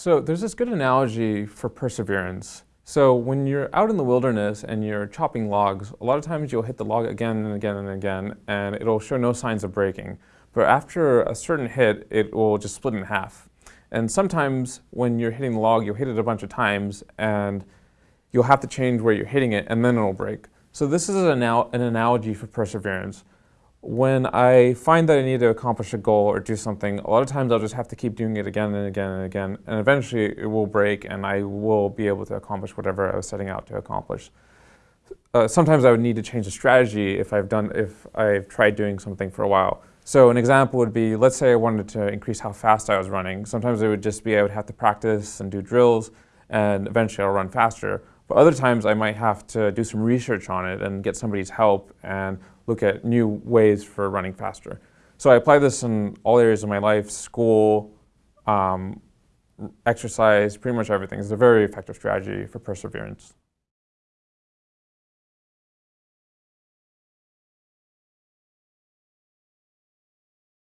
So there's this good analogy for perseverance. So when you're out in the wilderness and you're chopping logs, a lot of times you'll hit the log again and again and again, and it'll show no signs of breaking. But after a certain hit, it will just split in half. And sometimes when you're hitting the log, you'll hit it a bunch of times, and you'll have to change where you're hitting it, and then it'll break. So this is an, an analogy for perseverance when I find that I need to accomplish a goal or do something, a lot of times I'll just have to keep doing it again and again and again, and eventually it will break and I will be able to accomplish whatever I was setting out to accomplish. Uh, sometimes I would need to change the strategy if I've done, if I've tried doing something for a while. So an example would be, let's say I wanted to increase how fast I was running. Sometimes it would just be I would have to practice and do drills, and eventually I'll run faster. But other times I might have to do some research on it and get somebody's help and look at new ways for running faster. So I apply this in all areas of my life, school, um, exercise, pretty much everything. It's a very effective strategy for perseverance.